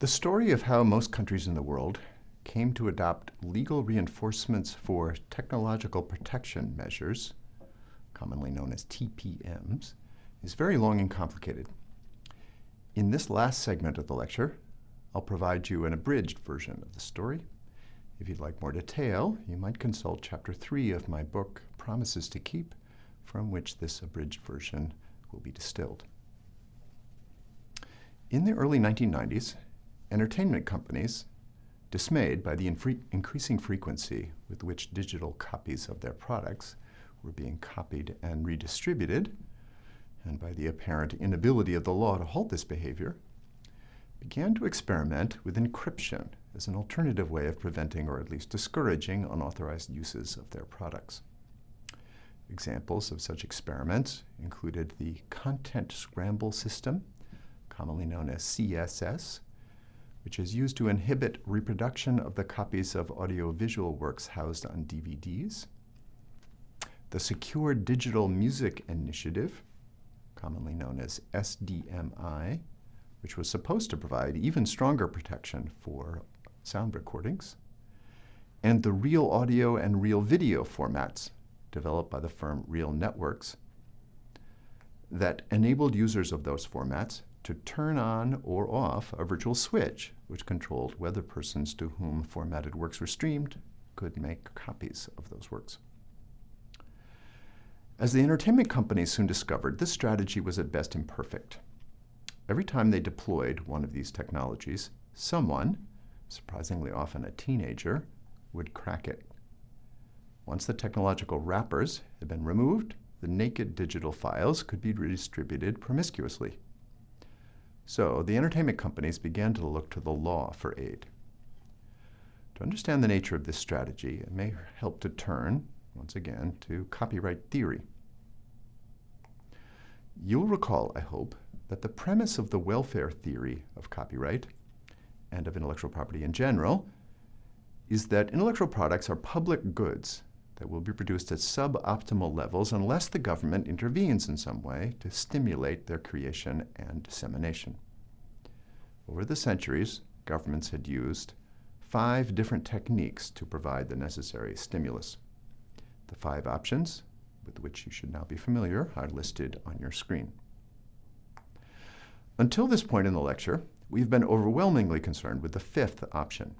The story of how most countries in the world came to adopt legal reinforcements for technological protection measures, commonly known as TPMs, is very long and complicated. In this last segment of the lecture, I'll provide you an abridged version of the story. If you'd like more detail, you might consult Chapter 3 of my book, Promises to Keep, from which this abridged version will be distilled. In the early 1990s, entertainment companies, dismayed by the increasing frequency with which digital copies of their products were being copied and redistributed, and by the apparent inability of the law to halt this behavior, began to experiment with encryption as an alternative way of preventing or at least discouraging unauthorized uses of their products. Examples of such experiments included the Content Scramble System, commonly known as CSS, which is used to inhibit reproduction of the copies of audiovisual works housed on DVDs, the Secure Digital Music Initiative, commonly known as SDMI, which was supposed to provide even stronger protection for sound recordings, and the Real Audio and Real Video formats developed by the firm Real Networks that enabled users of those formats to turn on or off a virtual switch which controlled whether persons to whom formatted works were streamed could make copies of those works. As the entertainment companies soon discovered, this strategy was at best imperfect. Every time they deployed one of these technologies, someone, surprisingly often a teenager, would crack it. Once the technological wrappers had been removed, the naked digital files could be redistributed promiscuously. So the entertainment companies began to look to the law for aid. To understand the nature of this strategy, it may help to turn once again, to copyright theory. You'll recall, I hope, that the premise of the welfare theory of copyright and of intellectual property in general is that intellectual products are public goods that will be produced at suboptimal levels unless the government intervenes in some way to stimulate their creation and dissemination. Over the centuries, governments had used five different techniques to provide the necessary stimulus. The five options, with which you should now be familiar, are listed on your screen. Until this point in the lecture, we've been overwhelmingly concerned with the fifth option,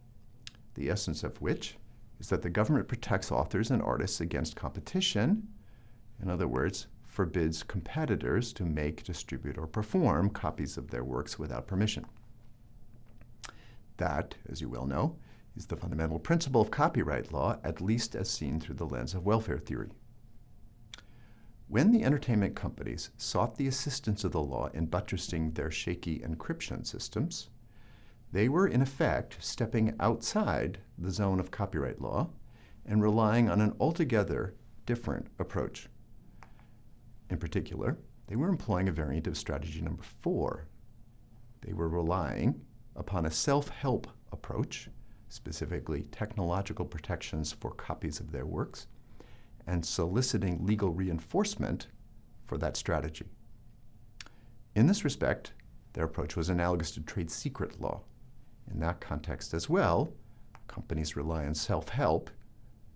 the essence of which is that the government protects authors and artists against competition, in other words, forbids competitors to make, distribute, or perform copies of their works without permission. That, as you well know, is the fundamental principle of copyright law, at least as seen through the lens of welfare theory. When the entertainment companies sought the assistance of the law in buttressing their shaky encryption systems, they were in effect stepping outside the zone of copyright law and relying on an altogether different approach. In particular, they were employing a variant of strategy number four. They were relying upon a self-help approach specifically technological protections for copies of their works, and soliciting legal reinforcement for that strategy. In this respect, their approach was analogous to trade secret law. In that context as well, companies rely on self-help,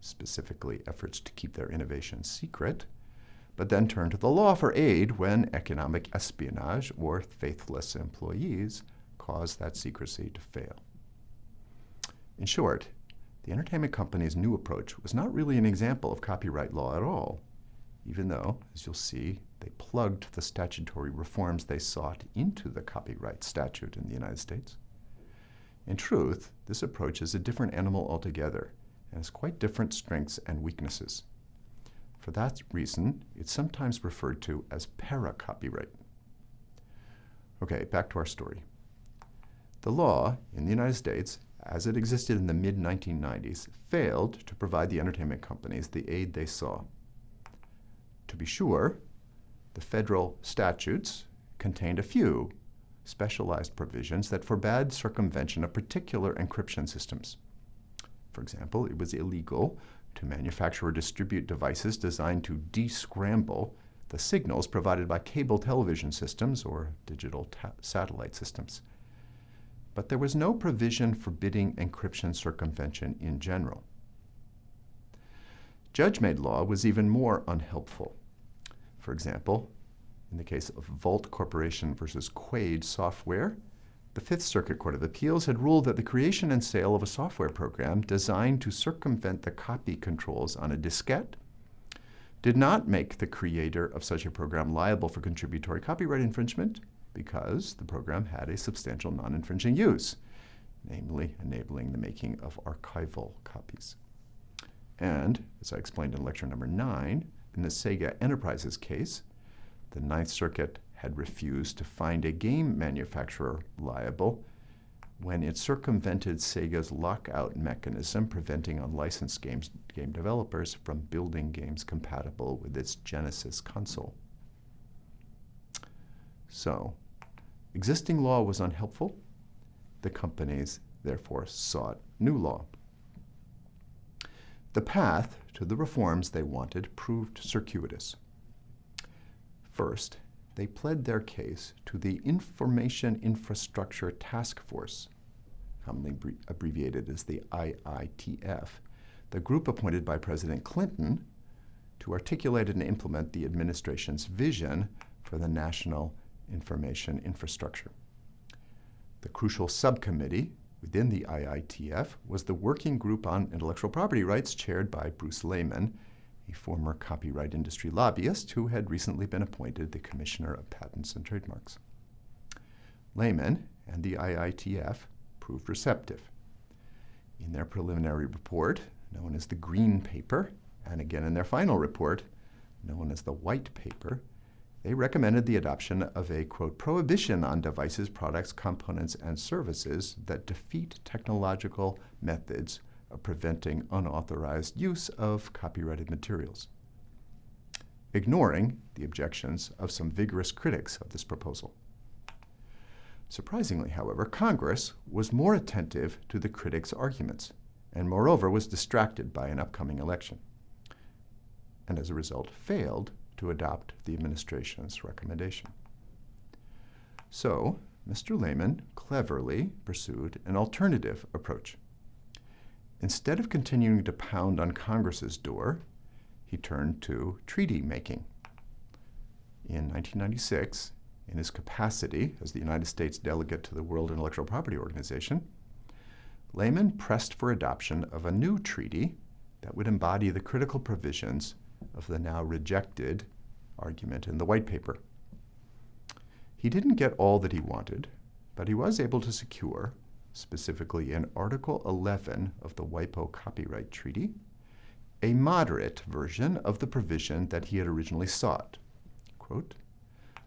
specifically efforts to keep their innovation secret, but then turn to the law for aid when economic espionage or faithless employees cause that secrecy to fail. In short, the entertainment company's new approach was not really an example of copyright law at all, even though, as you'll see, they plugged the statutory reforms they sought into the copyright statute in the United States. In truth, this approach is a different animal altogether and has quite different strengths and weaknesses. For that reason, it's sometimes referred to as para-copyright. Okay, back to our story. The law in the United States as it existed in the mid-1990s, failed to provide the entertainment companies the aid they saw. To be sure, the federal statutes contained a few specialized provisions that forbade circumvention of particular encryption systems. For example, it was illegal to manufacture or distribute devices designed to descramble the signals provided by cable television systems or digital satellite systems. but there was no provision forbidding encryption circumvention in general. Judge-made law was even more unhelpful. For example, in the case of Vault Corporation versus Quaid Software, the Fifth Circuit Court of Appeals had ruled that the creation and sale of a software program designed to circumvent the copy controls on a diskette did not make the creator of such a program liable for contributory copyright infringement because the program had a substantial non-infringing use, namely enabling the making of archival copies. And, as I explained in lecture number nine, in the Sega Enterprises case, the Ninth Circuit had refused to find a game manufacturer liable when it circumvented Sega's lockout mechanism, preventing unlicensed games, game developers from building games compatible with its Genesis console. So, existing law was unhelpful. The companies therefore sought new law. The path to the reforms they wanted proved circuitous. First, they pled their case to the Information Infrastructure Task Force, commonly abbreviated as the IITF, the group appointed by President Clinton to articulate and implement the administration's vision for the national information infrastructure. The crucial subcommittee within the IITF was the Working Group on Intellectual Property Rights chaired by Bruce Lehman, a former copyright industry lobbyist who had recently been appointed the Commissioner of Patents and Trademarks. Lehman and the IITF proved receptive. In their preliminary report, known as the Green Paper, and again in their final report, known as the White Paper, they recommended the adoption of a, quote, prohibition on devices, products, components, and services that defeat technological methods preventing unauthorized use of copyrighted materials, ignoring the objections of some vigorous critics of this proposal. Surprisingly, however, Congress was more attentive to the critics' arguments, and moreover was distracted by an upcoming election, and as a result failed to adopt the administration's recommendation. So, Mr. Lehman cleverly pursued an alternative approach. Instead of continuing to pound on Congress's door, he turned to treaty making. In 1996, in his capacity as the United States delegate to the World Intellectual Property Organization, Lehman pressed for adoption of a new treaty that would embody the critical provisions of the now rejected argument in the white paper. He didn't get all that he wanted, but he was able to secure, specifically in Article 11 of the WIPO Copyright Treaty, a moderate version of the provision that he had originally sought. Quote,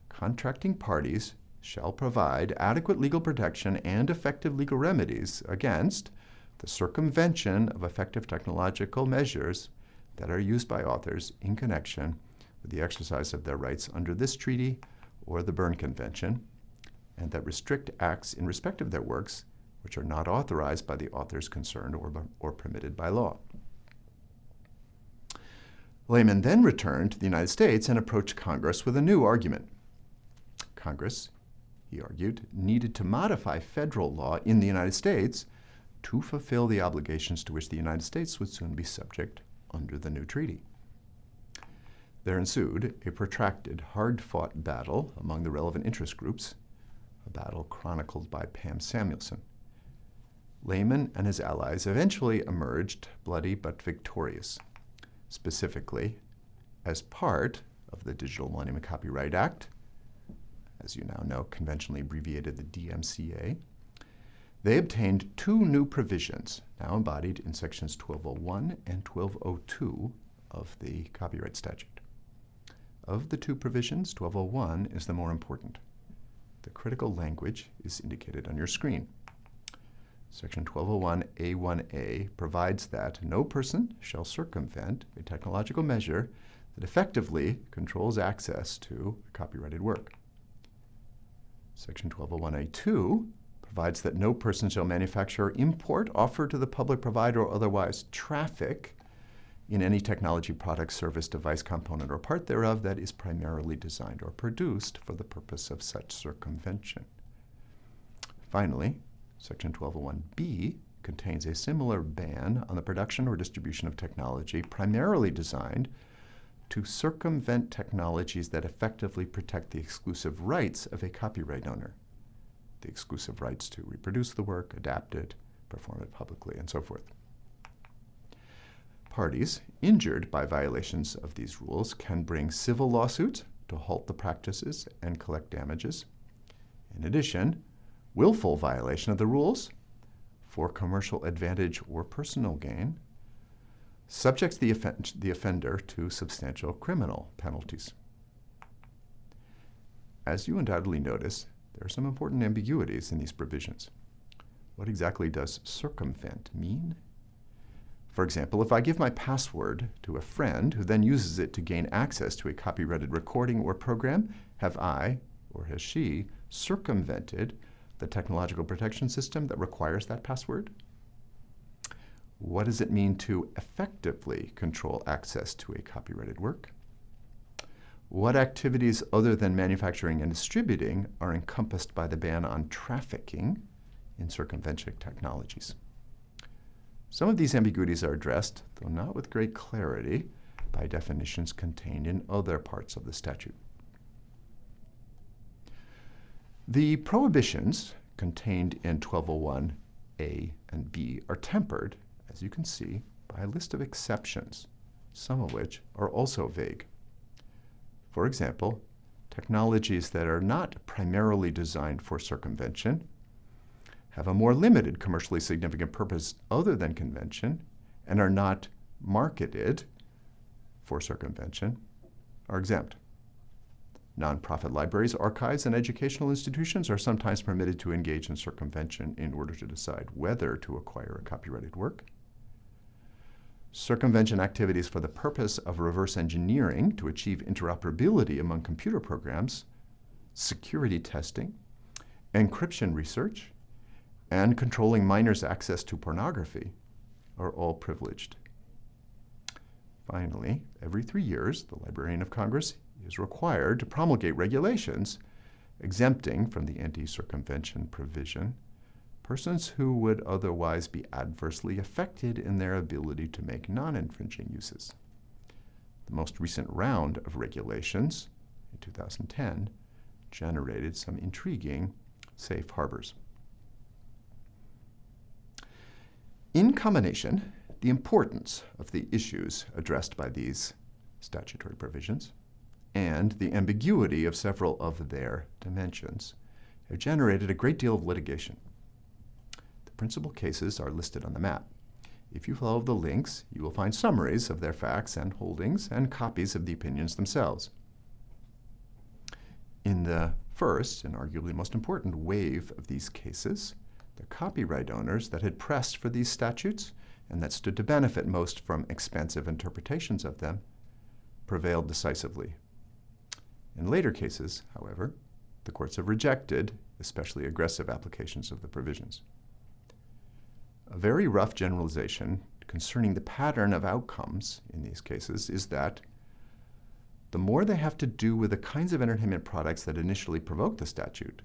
contracting parties shall provide adequate legal protection and effective legal remedies against the circumvention of effective technological measures that are used by authors in connection with the exercise of their rights under this treaty or the Berne Convention, and that restrict acts in respect of their works which are not authorized by the authors concerned or, or permitted by law. Lehman then returned to the United States and approached Congress with a new argument. Congress, he argued, needed to modify federal law in the United States to fulfill the obligations to which the United States would soon be subject under the new treaty. There ensued a protracted, hard-fought battle among the relevant interest groups, a battle chronicled by Pam Samuelson. Lehman and his allies eventually emerged bloody but victorious, specifically as part of the Digital Millennium Copyright Act, as you now know, conventionally abbreviated the DMCA, they obtained two new provisions, now embodied in sections 1201 and 1202 of the copyright statute. Of the two provisions, 1201 is the more important. The critical language is indicated on your screen. Section 1201A1A provides that no person shall circumvent a technological measure that effectively controls access to a copyrighted work. Section 1201A2 provides that no person shall manufacture, import, offer to the public provider, or otherwise traffic in any technology product, service, device, component, or part thereof that is primarily designed or produced for the purpose of such circumvention. Finally, Section 1201B contains a similar ban on the production or distribution of technology primarily designed to circumvent technologies that effectively protect the exclusive rights of a copyright owner. The exclusive rights to reproduce the work, adapt it, perform it publicly, and so forth. Parties injured by violations of these rules can bring civil lawsuits to halt the practices and collect damages. In addition, willful violation of the rules for commercial advantage or personal gain subjects the, offend the offender to substantial criminal penalties. As you undoubtedly notice, there are some important ambiguities in these provisions. What exactly does circumvent mean? For example, if I give my password to a friend who then uses it to gain access to a copyrighted recording or program, have I, or has she, circumvented the technological protection system that requires that password? What does it mean to effectively control access to a copyrighted work? What activities other than manufacturing and distributing are encompassed by the ban on trafficking in circumvention technologies? Some of these ambiguities are addressed, though not with great clarity, by definitions contained in other parts of the statute. The prohibitions contained in 1201A and B are tempered, as you can see, by a list of exceptions, some of which are also vague. For example, technologies that are not primarily designed for circumvention have a more limited commercially significant purpose other than convention and are not marketed for circumvention are exempt. Nonprofit libraries, archives, and educational institutions are sometimes permitted to engage in circumvention in order to decide whether to acquire a copyrighted work. Circumvention activities for the purpose of reverse engineering to achieve interoperability among computer programs, security testing, encryption research, and controlling minors' access to pornography are all privileged. Finally, every three years, the Librarian of Congress is required to promulgate regulations exempting from the anti-circumvention provision persons who would otherwise be adversely affected in their ability to make non-infringing uses. The most recent round of regulations in 2010 generated some intriguing safe harbors. In combination, the importance of the issues addressed by these statutory provisions and the ambiguity of several of their dimensions have generated a great deal of litigation. The principal cases are listed on the map. If you follow the links, you will find summaries of their facts and holdings and copies of the opinions themselves. In the first, and arguably most important, wave of these cases, the copyright owners that had pressed for these statutes and that stood to benefit most from expansive interpretations of them prevailed decisively. In later cases, however, the courts have rejected especially aggressive applications of the provisions. A very rough generalization concerning the pattern of outcomes in these cases is that the more they have to do with the kinds of entertainment products that initially provoked the statute,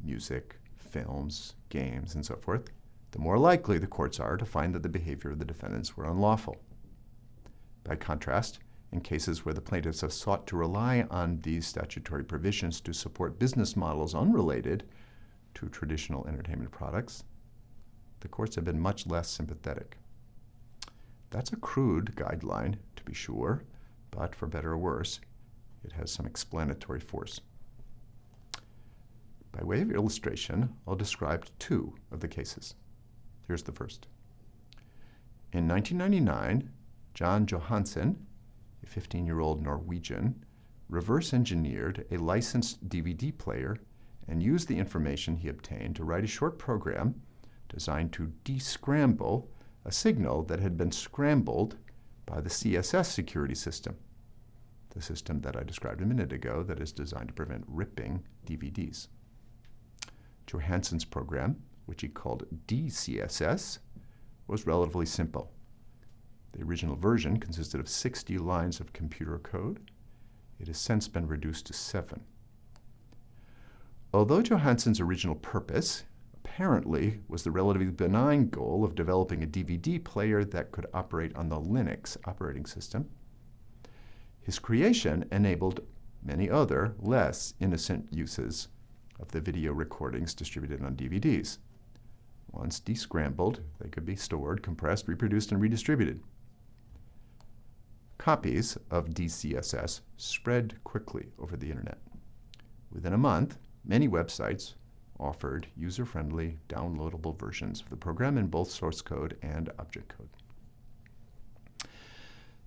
music, films, games, and so forth, the more likely the courts are to find that the behavior of the defendants were unlawful. By contrast, in cases where the plaintiffs have sought to rely on these statutory provisions to support business models unrelated to traditional entertainment products, the courts have been much less sympathetic. That's a crude guideline, to be sure, but for better or worse, it has some explanatory force. By way of illustration, I'll describe two of the cases. Here's the first. In 1999, Jon Johansen, 15-year-old Norwegian, reverse engineered a licensed DVD player and used the information he obtained to write a short program designed to descramble a signal that had been scrambled by the CSS security system, the system that I described a minute ago that is designed to prevent ripping DVDs. Johansen's program, which he called DCSS, was relatively simple. The original version consisted of 60 lines of computer code. It has since been reduced to seven. Although Johansen's original purpose apparently was the relatively benign goal of developing a DVD player that could operate on the Linux operating system. His creation enabled many other, less innocent uses of the video recordings distributed on DVDs. Once descrambled, they could be stored, compressed, reproduced, and redistributed. Copies of DCSS spread quickly over the internet. Within a month, many websites offered user-friendly, downloadable versions of the program in both source code and object code.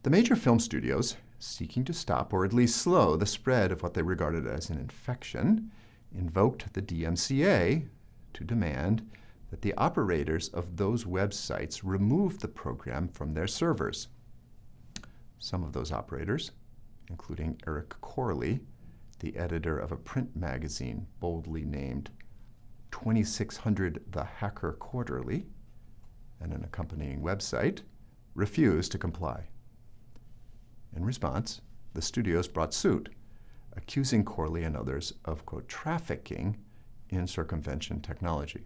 The major film studios, seeking to stop or at least slow the spread of what they regarded as an infection, invoked the DMCA to demand that the operators of those websites remove the program from their servers. Some of those operators, including Eric Corley, the editor of a print magazine boldly named 2600 The Hacker Quarterly, and an accompanying website, refused to comply. In response, the studios brought suit, accusing Corley and others of, quote, trafficking in circumvention technology.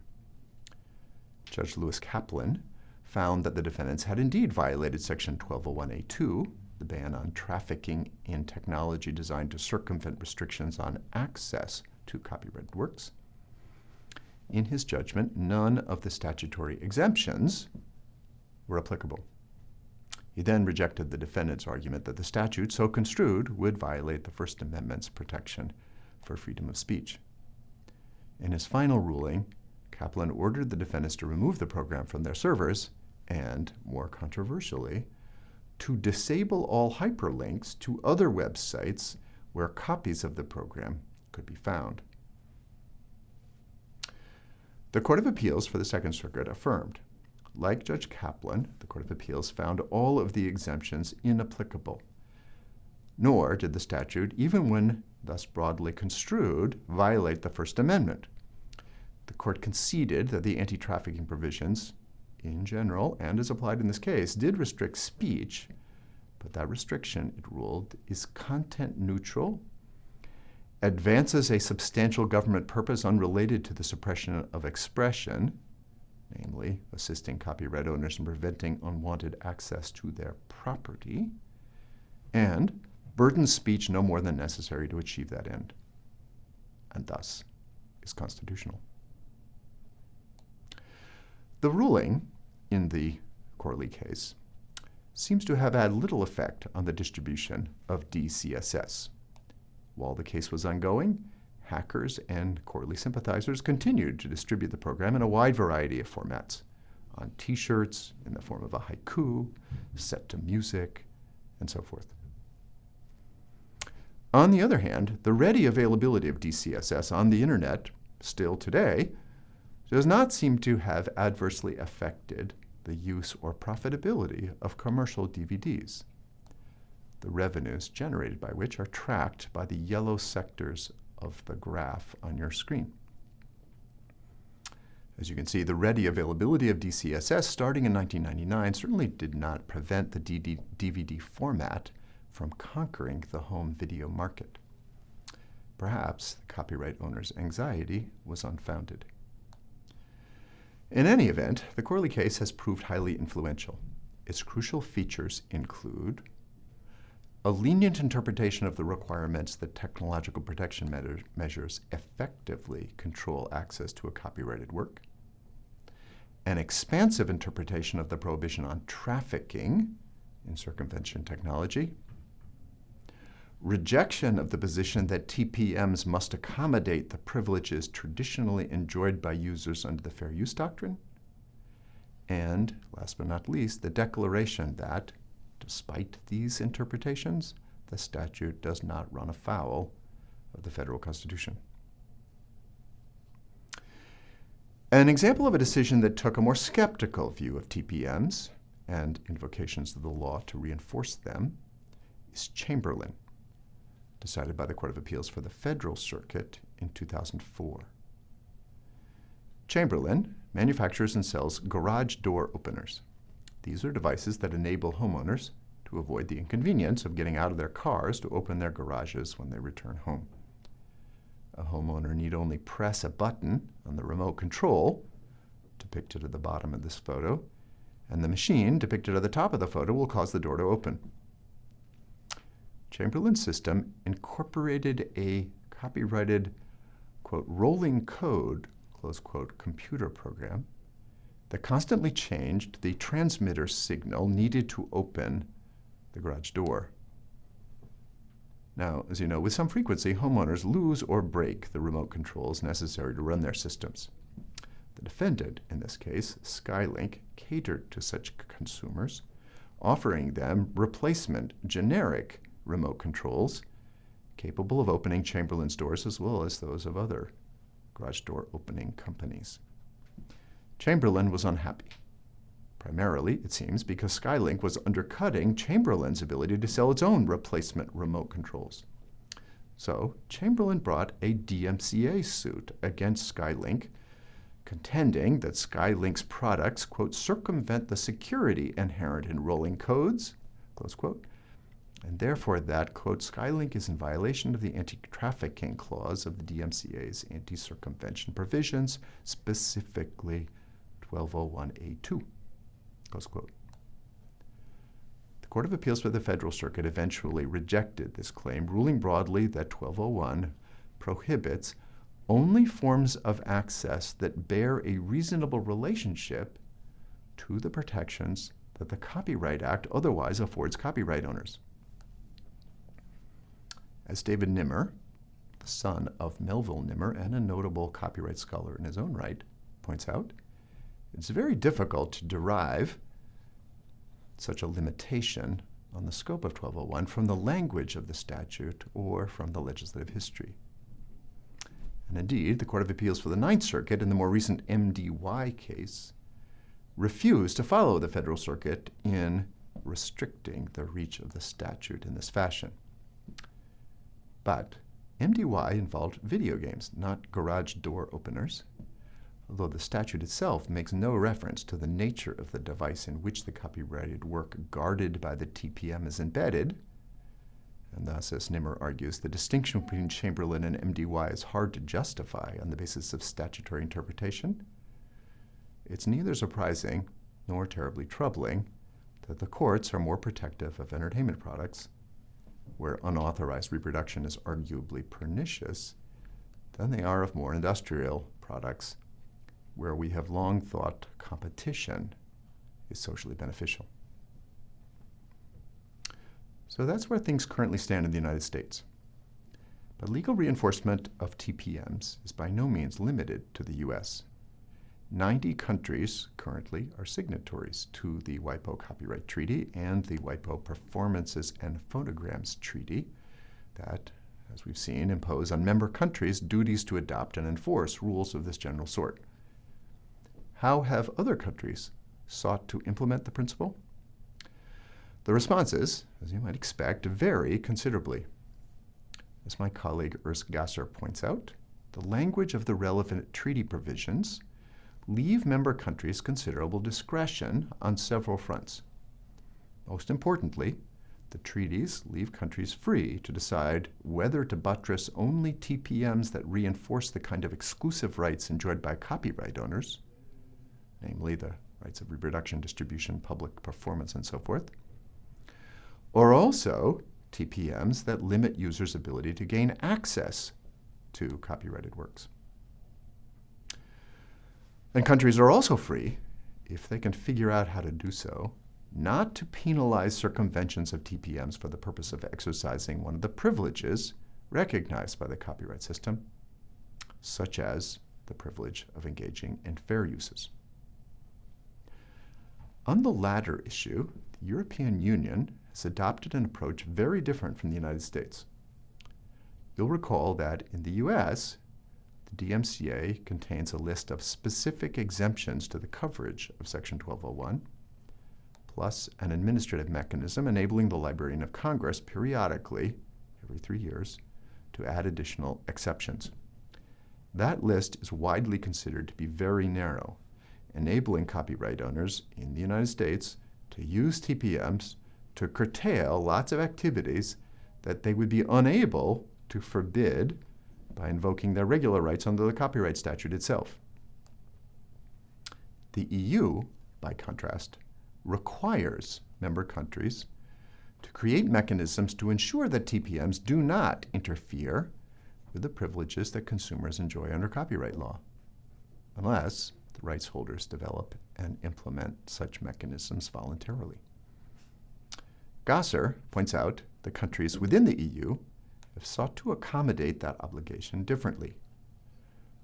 Judge Lewis Kaplan found that the defendants had indeed violated Section 1201A2, the ban on trafficking in technology designed to circumvent restrictions on access to copyrighted works. In his judgment, none of the statutory exemptions were applicable. He then rejected the defendant's argument that the statute, so construed, would violate the First Amendment's protection for freedom of speech. In his final ruling, Kaplan ordered the defendants to remove the program from their servers and, more controversially, to disable all hyperlinks to other websites where copies of the program could be found. The Court of Appeals for the Second Circuit affirmed like Judge Kaplan, the Court of Appeals found all of the exemptions inapplicable. Nor did the statute, even when thus broadly construed, violate the First Amendment. The court conceded that the anti-trafficking provisions, in general, and as applied in this case, did restrict speech, but that restriction, it ruled, is content neutral, advances a substantial government purpose unrelated to the suppression of expression, namely assisting copyright owners in preventing unwanted access to their property, and burdens speech no more than necessary to achieve that end, and thus is constitutional. The ruling in the Corley case seems to have had little effect on the distribution of DCSS. While the case was ongoing, hackers and Corley sympathizers continued to distribute the program in a wide variety of formats on t-shirts, in the form of a haiku, set to music, and so forth. On the other hand, the ready availability of DCSS on the internet, still today, does not seem to have adversely affected the use or profitability of commercial DVDs, the revenues generated by which are tracked by the yellow sectors of the graph on your screen. As you can see, the ready availability of DCSS starting in 1999 certainly did not prevent the DVD format from conquering the home video market. Perhaps the copyright owner's anxiety was unfounded. In any event, the Corley case has proved highly influential. Its crucial features include a lenient interpretation of the requirements that technological protection measures effectively control access to a copyrighted work, an expansive interpretation of the prohibition on trafficking in circumvention technology, rejection of the position that TPMs must accommodate the privileges traditionally enjoyed by users under the Fair Use Doctrine, and, last but not least, the declaration that Despite these interpretations, the statute does not run afoul of the federal constitution. An example of a decision that took a more skeptical view of TPMs and invocations of the law to reinforce them is Chamberlain, decided by the Court of Appeals for the Federal Circuit in 2004. Chamberlain manufactures and sells garage door openers. These are devices that enable homeowners to avoid the inconvenience of getting out of their cars to open their garages when they return home. A homeowner need only press a button on the remote control depicted at the bottom of this photo, and the machine depicted at the top of the photo will cause the door to open. Chamberlain's system incorporated a copyrighted, quote, rolling code, close quote, computer program that constantly changed the transmitter signal needed to open the garage door. Now, as you know, with some frequency, homeowners lose or break the remote controls necessary to run their systems. The defendant, in this case, Skylink, catered to such consumers, offering them replacement generic remote controls capable of opening Chamberlain's doors as well as those of other garage door opening companies. Chamberlain was unhappy. Primarily, it seems, because Skylink was undercutting Chamberlain's ability to sell its own replacement remote controls. So, Chamberlain brought a DMCA suit against Skylink, contending that Skylink's products, quote, circumvent the security inherent in rolling codes, close quote, and therefore that, quote, Skylink is in violation of the anti-trafficking clause of the DMCA's anti-circumvention provisions, specifically 1201A2. Close quote. The Court of Appeals for the Federal Circuit eventually rejected this claim, ruling broadly that 1201 prohibits only forms of access that bear a reasonable relationship to the protections that the Copyright Act otherwise affords copyright owners. As David Nimmer, the son of Melville Nimmer and a notable copyright scholar in his own right, points out, it's very difficult to derive such a limitation on the scope of 1201 from the language of the statute or from the legislative history. And indeed, the Court of Appeals for the Ninth Circuit in the more recent MDY case refused to follow the Federal Circuit in restricting the reach of the statute in this fashion. But MDY involved video games, not garage door openers. Although the statute itself makes no reference to the nature of the device in which the copyrighted work guarded by the TPM is embedded, and thus, as Nimmer argues, the distinction between Chamberlain and MDY is hard to justify on the basis of statutory interpretation, it's neither surprising nor terribly troubling that the courts are more protective of entertainment products, where unauthorized reproduction is arguably pernicious, than they are of more industrial products where we have long thought competition is socially beneficial. So that's where things currently stand in the United States. But legal reinforcement of TPMs is by no means limited to the U.S. 90 countries currently are signatories to the WIPO Copyright Treaty and the WIPO Performances and Phonograms Treaty that, as we've seen, impose on member countries duties to adopt and enforce rules of this general sort. How have other countries sought to implement the principle? The responses, as you might expect, vary considerably. As my colleague Urs Gasser points out, the language of the relevant treaty provisions leave member countries considerable discretion on several fronts. Most importantly, the treaties leave countries free to decide whether to buttress only TPMs that reinforce the kind of exclusive rights enjoyed by copyright owners, namely the rights of reproduction, distribution, public performance, and so forth, or also TPMs that limit users' ability to gain access to copyrighted works. And countries are also free, if they can figure out how to do so, not to penalize circumventions of TPMs for the purpose of exercising one of the privileges recognized by the copyright system, such as the privilege of engaging in fair uses. On the latter issue, the European Union has adopted an approach very different from the United States. You'll recall that in the US, the DMCA contains a list of specific exemptions to the coverage of Section 1201, plus an administrative mechanism enabling the Librarian of Congress periodically, every three years, to add additional exceptions. That list is widely considered to be very narrow enabling copyright owners in the United States to use TPMs to curtail lots of activities that they would be unable to forbid by invoking their regular rights under the copyright statute itself. The EU, by contrast, requires member countries to create mechanisms to ensure that TPMs do not interfere with the privileges that consumers enjoy under copyright law, unless the rights holders develop and implement such mechanisms voluntarily. Gasser points out that countries within the EU have sought to accommodate that obligation differently.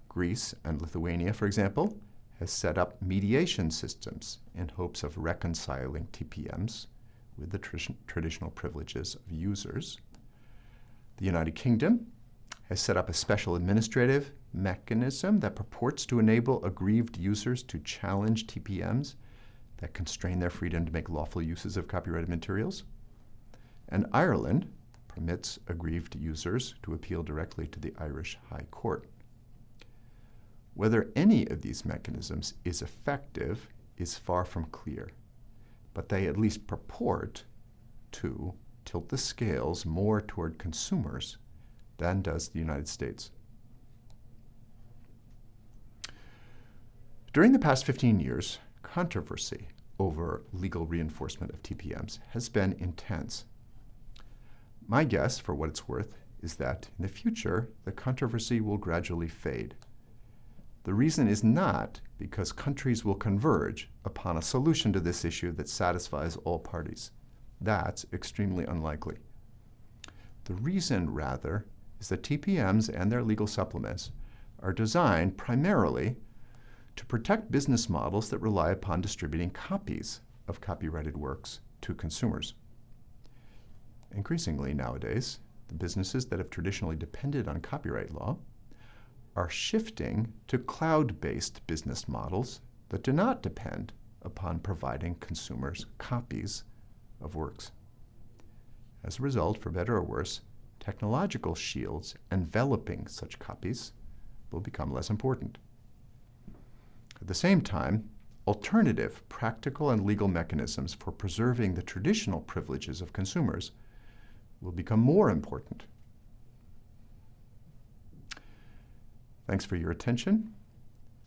Greece and Lithuania, for example, has set up mediation systems in hopes of reconciling TPMs with the tr traditional privileges of users. The United Kingdom has set up a special administrative mechanism that purports to enable aggrieved users to challenge TPMs that constrain their freedom to make lawful uses of copyrighted materials. And Ireland permits aggrieved users to appeal directly to the Irish High Court. Whether any of these mechanisms is effective is far from clear, but they at least purport to tilt the scales more toward consumers than does the United States. During the past 15 years, controversy over legal reinforcement of TPMs has been intense. My guess, for what it's worth, is that in the future, the controversy will gradually fade. The reason is not because countries will converge upon a solution to this issue that satisfies all parties. That's extremely unlikely. The reason, rather, is that TPMs and their legal supplements are designed primarily to protect business models that rely upon distributing copies of copyrighted works to consumers. Increasingly nowadays, the businesses that have traditionally depended on copyright law are shifting to cloud-based business models that do not depend upon providing consumers copies of works. As a result, for better or worse, technological shields enveloping such copies will become less important. At the same time, alternative practical and legal mechanisms for preserving the traditional privileges of consumers will become more important. Thanks for your attention.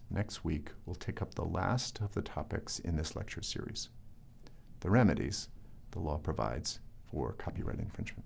Next week, we'll take up the last of the topics in this lecture series, the remedies the law provides for copyright infringement.